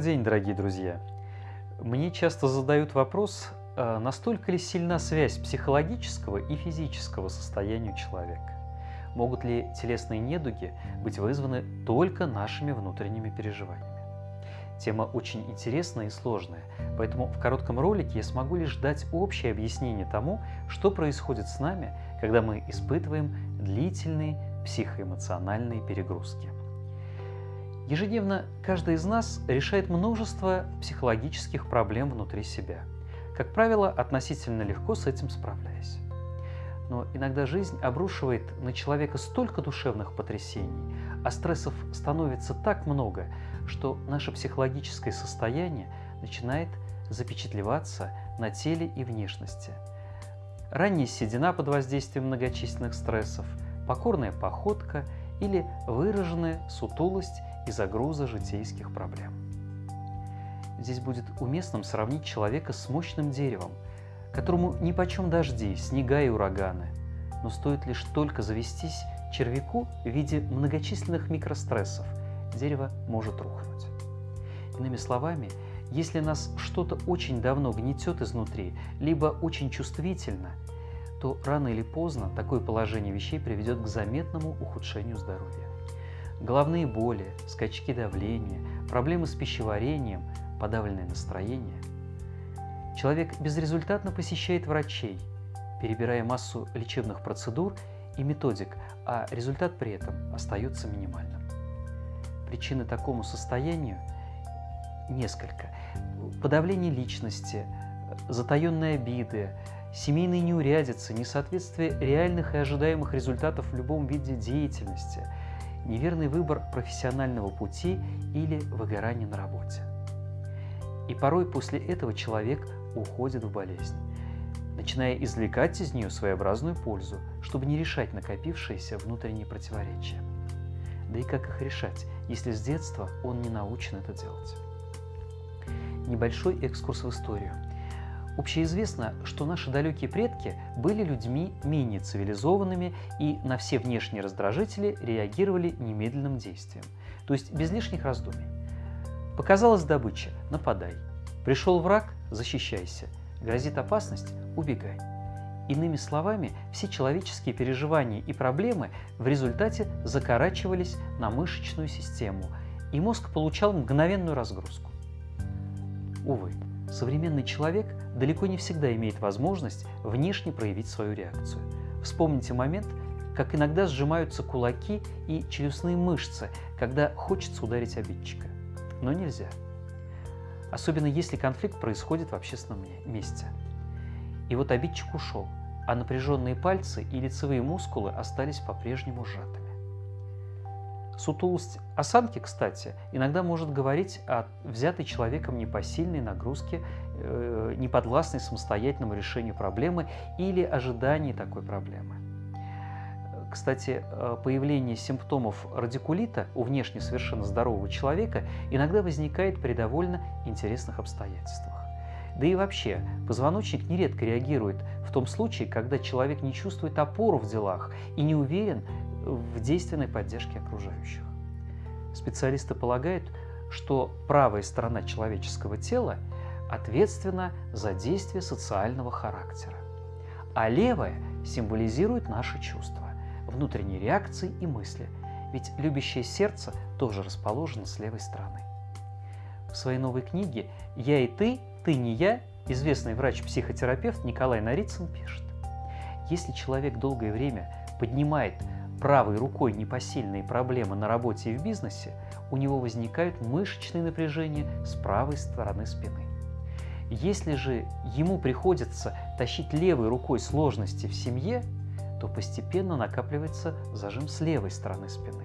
Добрый день, дорогие друзья! Мне часто задают вопрос, а настолько ли сильна связь психологического и физического состояния человека? Могут ли телесные недуги быть вызваны только нашими внутренними переживаниями? Тема очень интересная и сложная, поэтому в коротком ролике я смогу лишь дать общее объяснение тому, что происходит с нами, когда мы испытываем длительные психоэмоциональные перегрузки. Ежедневно каждый из нас решает множество психологических проблем внутри себя. Как правило, относительно легко с этим справляясь. Но иногда жизнь обрушивает на человека столько душевных потрясений, а стрессов становится так много, что наше психологическое состояние начинает запечатлеваться на теле и внешности. Ранняя седина под воздействием многочисленных стрессов, покорная походка или выраженная сутулость из-за груза житейских проблем. Здесь будет уместным сравнить человека с мощным деревом, которому ни почем дожди, снега и ураганы, но стоит лишь только завестись червяку в виде многочисленных микрострессов, дерево может рухнуть. Иными словами, если нас что-то очень давно гнетет изнутри, либо очень чувствительно, то рано или поздно такое положение вещей приведет к заметному ухудшению здоровья. Головные боли, скачки давления, проблемы с пищеварением, подавленное настроение. Человек безрезультатно посещает врачей, перебирая массу лечебных процедур и методик, а результат при этом остается минимальным. Причины такому состоянию несколько. Подавление личности, затаенные обиды, семейные неурядицы, несоответствие реальных и ожидаемых результатов в любом виде деятельности, неверный выбор профессионального пути или выгорание на работе. И порой после этого человек уходит в болезнь, начиная извлекать из нее своеобразную пользу, чтобы не решать накопившиеся внутренние противоречия. Да и как их решать, если с детства он не научен это делать? Небольшой экскурс в историю – Общеизвестно, что наши далекие предки были людьми менее цивилизованными и на все внешние раздражители реагировали немедленным действием, то есть без лишних раздумий. Показалась добыча – нападай. Пришел враг – защищайся. Грозит опасность – убегай. Иными словами, все человеческие переживания и проблемы в результате закорачивались на мышечную систему, и мозг получал мгновенную разгрузку. Увы, современный человек далеко не всегда имеет возможность внешне проявить свою реакцию. Вспомните момент, как иногда сжимаются кулаки и челюстные мышцы, когда хочется ударить обидчика. Но нельзя. Особенно если конфликт происходит в общественном месте. И вот обидчик ушел, а напряженные пальцы и лицевые мускулы остались по-прежнему сжатыми. Сутулость осанки, кстати, иногда может говорить о взятой человеком непосильной нагрузке, э, неподвластной самостоятельному решению проблемы или ожидании такой проблемы. Кстати, э, появление симптомов радикулита у внешне совершенно здорового человека иногда возникает при довольно интересных обстоятельствах. Да и вообще, позвоночник нередко реагирует в том случае, когда человек не чувствует опору в делах и не уверен в действенной поддержке окружающих. Специалисты полагают, что правая сторона человеческого тела ответственна за действия социального характера, а левая символизирует наши чувства, внутренние реакции и мысли, ведь любящее сердце тоже расположено с левой стороны. В своей новой книге «Я и ты, ты не я» известный врач-психотерапевт Николай Нарицын пишет, если человек долгое время поднимает правой рукой непосильные проблемы на работе и в бизнесе, у него возникают мышечные напряжения с правой стороны спины. Если же ему приходится тащить левой рукой сложности в семье, то постепенно накапливается зажим с левой стороны спины.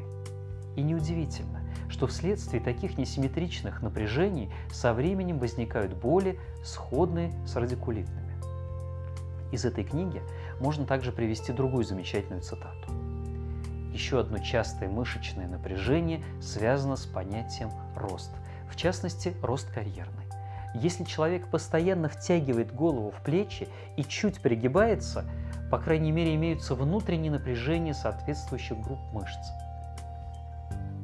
И неудивительно, что вследствие таких несимметричных напряжений со временем возникают боли, сходные с радикулитными. Из этой книги можно также привести другую замечательную цитату. Еще одно частое мышечное напряжение связано с понятием рост, в частности, рост карьерный. Если человек постоянно втягивает голову в плечи и чуть пригибается, по крайней мере, имеются внутренние напряжения соответствующих групп мышц,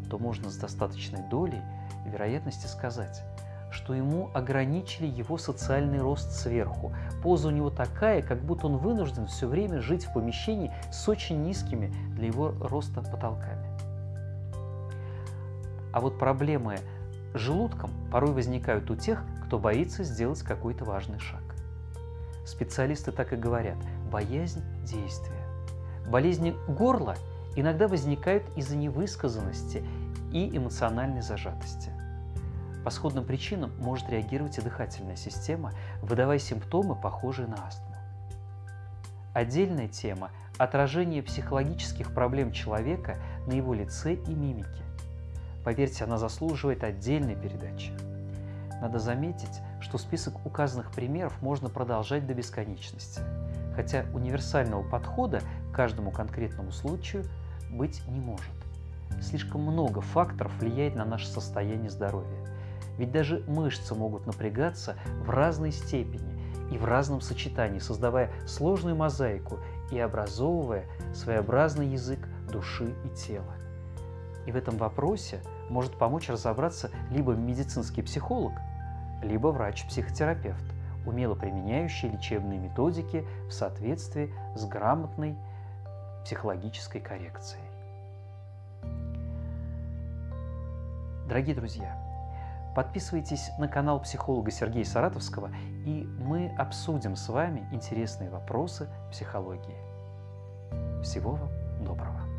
то можно с достаточной долей вероятности сказать, что ему ограничили его социальный рост сверху. Поза у него такая, как будто он вынужден все время жить в помещении с очень низкими для его роста потолками. А вот проблемы желудком порой возникают у тех, кто боится сделать какой-то важный шаг. Специалисты так и говорят – боязнь действия. Болезни горла иногда возникают из-за невысказанности и эмоциональной зажатости. По сходным причинам может реагировать и дыхательная система, выдавая симптомы, похожие на астму. Отдельная тема – отражение психологических проблем человека на его лице и мимике. Поверьте, она заслуживает отдельной передачи. Надо заметить, что список указанных примеров можно продолжать до бесконечности, хотя универсального подхода к каждому конкретному случаю быть не может. Слишком много факторов влияет на наше состояние здоровья. Ведь даже мышцы могут напрягаться в разной степени и в разном сочетании, создавая сложную мозаику и образовывая своеобразный язык души и тела. И в этом вопросе может помочь разобраться либо медицинский психолог, либо врач-психотерапевт, умело применяющий лечебные методики в соответствии с грамотной психологической коррекцией. Дорогие друзья, подписывайтесь на канал психолога Сергея Саратовского, и мы обсудим с вами интересные вопросы психологии. Всего вам доброго!